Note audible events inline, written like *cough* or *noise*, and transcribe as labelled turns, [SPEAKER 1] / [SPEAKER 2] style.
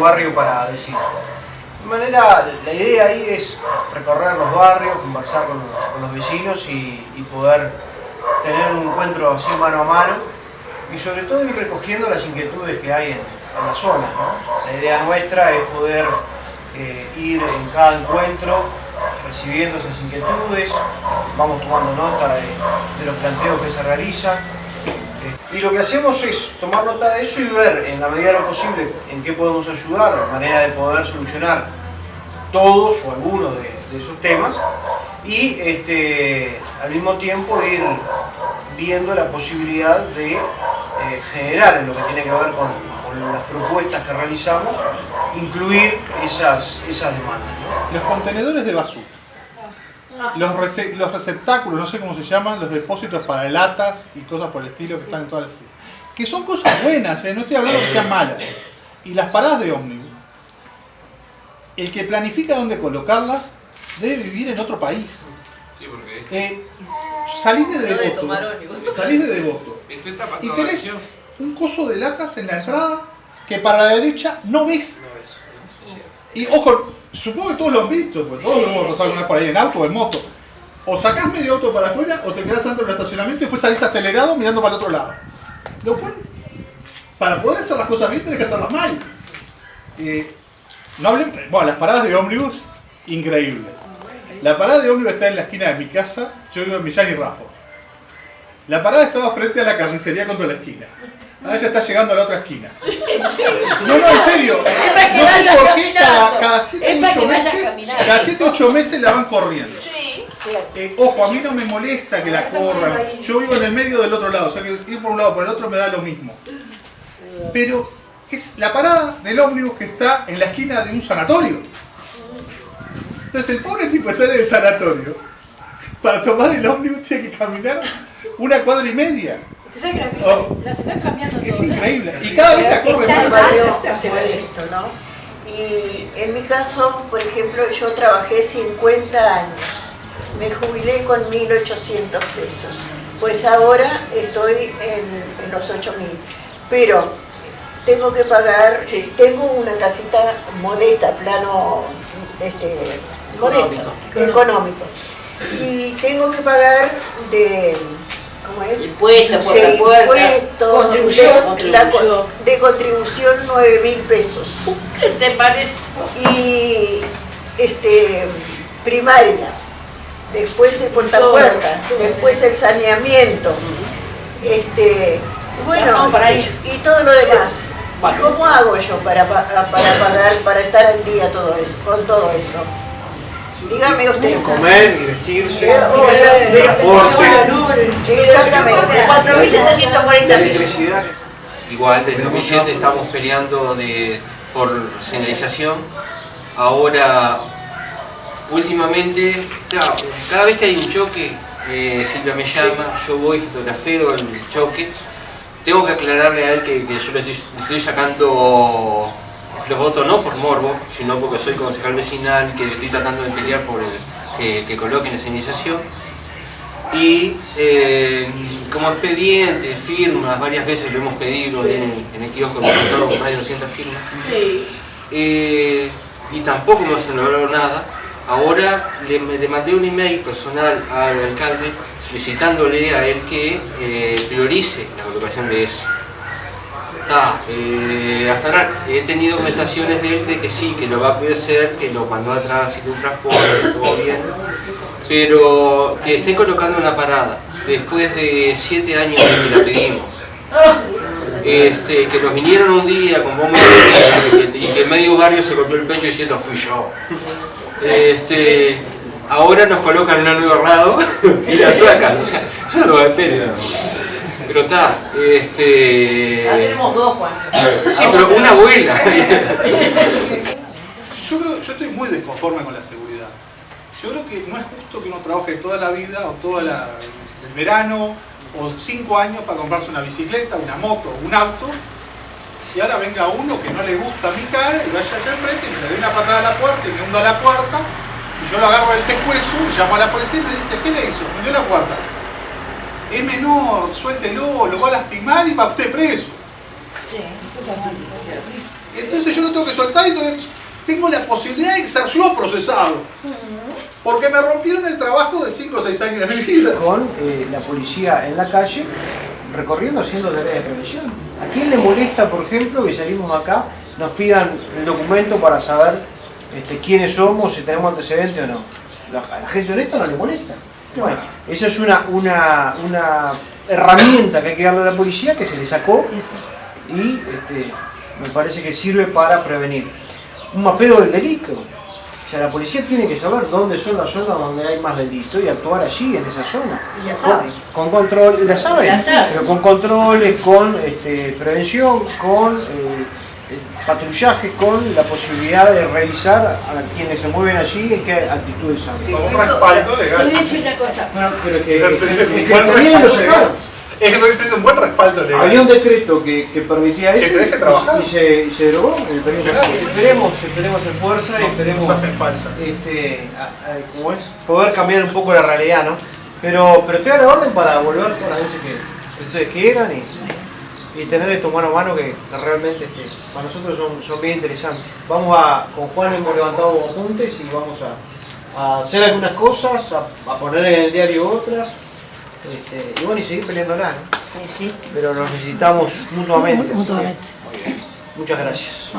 [SPEAKER 1] barrio para decir. De manera, la idea ahí es recorrer los barrios, conversar con los, vecinos y, poder tener un encuentro así mano a mano y sobre todo ir recogiendo las inquietudes que hay en, la zona. La idea nuestra es poder eh, ir en cada encuentro recibiendo esas inquietudes, vamos tomando nota de, de los planteos que se realizan. Y lo que hacemos es tomar nota de eso y ver en la medida de lo posible en qué podemos ayudar, de manera de poder solucionar todos o algunos de, de esos temas y este, al mismo tiempo ir viendo la posibilidad de eh, generar en lo que tiene que ver con, con las propuestas que realizamos, incluir esas, esas demandas.
[SPEAKER 2] Los contenedores de basura. Los, rece- los receptáculos, no sé cómo se llaman, los depósitos para latas y cosas por el estilo que están en todas las esquinas. Que son cosas buenas, ¿eh? no estoy hablando que sean malas. Y las paradas de ómnibus. El que planifica dónde colocarlas debe vivir en otro país.
[SPEAKER 3] Sí, porque
[SPEAKER 2] Eh, salís de Devoto. Salís de Devoto. Y tenés un coso de latas en la entrada que para la derecha no ves. Y ojo, supongo que todos lo han visto, porque todos lo hemos pasado alguna vez por ahí en auto o en moto. O sacás medio auto para afuera o te quedás dentro del estacionamiento y después salís acelerado mirando para el otro lado. Lo cual, para poder hacer las cosas bien tenés que hacerlas mal. Eh, no hablen, bueno, las paradas de ómnibus, increíble. La parada de ómnibus está en la esquina de mi casa, yo vivo en Millán y Raffo. La parada estaba frente a la carnicería contra la esquina. Ahora ya está llegando a la otra esquina. *laughs* No, no, en serio. No sé por qué cada,
[SPEAKER 4] caminando.
[SPEAKER 2] cada 7
[SPEAKER 4] Es para
[SPEAKER 2] 8
[SPEAKER 4] que vaya
[SPEAKER 2] meses, cada 7 8 meses la van corriendo.
[SPEAKER 4] Sí.
[SPEAKER 2] Eh, ojo, a mí no me molesta que la corran. Yo vivo en el medio del otro lado, o sea que ir por un lado o por el otro me da lo mismo. Pero es la parada del ómnibus que está en la esquina de un sanatorio. Entonces el pobre tipo sale del sanatorio. Para tomar el ómnibus tiene que caminar una cuadra y media.
[SPEAKER 5] ¿Te sabes que las,
[SPEAKER 2] Oh.
[SPEAKER 5] las están cambiando
[SPEAKER 2] Es
[SPEAKER 5] todas?
[SPEAKER 2] increíble. Y cada vez la corre
[SPEAKER 6] Está
[SPEAKER 2] más.
[SPEAKER 6] modesto, ¿no? Y en mi caso, por ejemplo, yo trabajé 50 años. Me jubilé con 1.800 pesos. Pues ahora estoy en, en los 8.000. Pero tengo que pagar, tengo una casita modesta, plano este, modesto, económico. Y tengo que pagar de.
[SPEAKER 4] Impuestos, puerta a puerta,
[SPEAKER 6] impuestos,
[SPEAKER 4] contribución,
[SPEAKER 6] de, la
[SPEAKER 4] contribución.
[SPEAKER 6] de contribución 9 mil pesos.
[SPEAKER 4] ¿Qué te parece?
[SPEAKER 6] Y este, primaria, después el puerta a puerta, después el saneamiento, este, bueno, y, y todo lo demás. ¿Cómo hago yo para, pa- para pagar, para estar al día todo eso, con todo eso? Dígame usted.
[SPEAKER 1] Comer y vestirse, transporte,
[SPEAKER 6] Exactamente.
[SPEAKER 4] 4.740 pesos.
[SPEAKER 1] electricidad.
[SPEAKER 3] Igual, desde 2007 estamos peleando de, por señalización. Ahora, últimamente, claro, cada vez que hay un choque, eh, Silvia me llama, yo voy, fotografeo el choque. Tengo que aclararle a él que, que yo le estoy, le estoy sacando los votos no por morbo, sino porque soy concejal vecinal, que estoy tratando de pelear por el, que, que coloquen la señalización y eh, como expediente, firmas, varias veces lo hemos pedido en, en el kiosco, hemos con más de 200 firmas,
[SPEAKER 4] Sí.
[SPEAKER 3] eh, y tampoco se logró nada. Ahora le, le mandé un email personal al alcalde solicitándole a él que eh, priorice la colocación de eso. Eh, hasta ahora he tenido contestaciones de él de que sí, que lo va a poder hacer, que lo mandó a tránsito, un transporte, todo bien, pero que esté colocando una parada después de siete años que la pedimos. Este, que nos vinieron un día con bomba de tiempo y que medio barrio se golpeó el pecho diciendo fui yo. Este, ahora nos colocan una nueva al lado y la sacan, o sea, eso no va a. Pero está, este.
[SPEAKER 4] Ya tenemos dos, Juan.
[SPEAKER 3] Sí, pero una abuela. *laughs*
[SPEAKER 2] Yo, creo, yo estoy muy desconforme con la seguridad. Yo creo que no es justo que uno trabaje toda la vida o todo el verano o cinco años para comprarse una bicicleta, una moto, un auto y ahora venga uno que no le gusta mi cara y vaya allá enfrente y me le dé una patada a la puerta y me hunda la puerta y yo lo agarro del pescuezo, llamo a la policía y me dice, ¿qué le hizo? Me dio la puerta. Es menor, suéltelo, lo va a lastimar y va usted preso. Entonces yo lo tengo que soltar y entonces tengo la posibilidad de ser yo procesado. Porque me rompieron el trabajo de 5 o 6 años de mi vida.
[SPEAKER 1] Con eh, la policía en la calle, recorriendo, haciendo tareas de prevención. ¿A quién le molesta, por ejemplo, que salimos acá, nos pidan el documento para saber este, quiénes somos, si tenemos antecedentes o no? La- a la gente honesta no le molesta. Bueno, esa es una, una, una herramienta que hay que darle a la policía que se le sacó y este, me parece que sirve para prevenir. Un mapeo del delito. O sea, la policía tiene que saber dónde son las zonas donde hay más delito y actuar allí, en esa zona.
[SPEAKER 4] Y ya
[SPEAKER 1] Con,
[SPEAKER 4] saben.
[SPEAKER 1] con control, la
[SPEAKER 4] La saben.
[SPEAKER 1] pero con controles, con este, prevención, con eh, patrullaje, con la posibilidad de revisar a quienes se mueven allí en qué actitudes son.
[SPEAKER 2] Con un respaldo
[SPEAKER 4] Te
[SPEAKER 2] legal.
[SPEAKER 4] voy a decir una cosa.
[SPEAKER 1] Bueno, pero que,
[SPEAKER 2] Entonces,
[SPEAKER 1] que- que
[SPEAKER 2] legal. Es que no existe *laughs* un buen respaldo legal.
[SPEAKER 1] Había un decreto que, que permitía
[SPEAKER 2] Que
[SPEAKER 1] eso
[SPEAKER 2] deje
[SPEAKER 1] y- y, se, y se derogó en el periodo. Esperemos, esperemos hacer fuerza y esperemos
[SPEAKER 2] nos hacen falta.
[SPEAKER 1] este, a- a- ¿cómo es? poder cambiar un poco la realidad, ¿no? Pero, pero estoy a la orden para volver con las veces que, que ustedes quieran y, y tener esto mano a mano que, que realmente este, para nosotros son, son bien interesantes. Vamos a, con Juan hemos levantado apuntes y vamos a, a hacer algunas cosas, a, a poner en el diario otras. Este, y bueno, y seguir peleándola, ¿no?
[SPEAKER 4] Sí, sí.
[SPEAKER 1] pero nos necesitamos mutuamente.
[SPEAKER 4] Mutuamente.
[SPEAKER 1] Muchas gracias.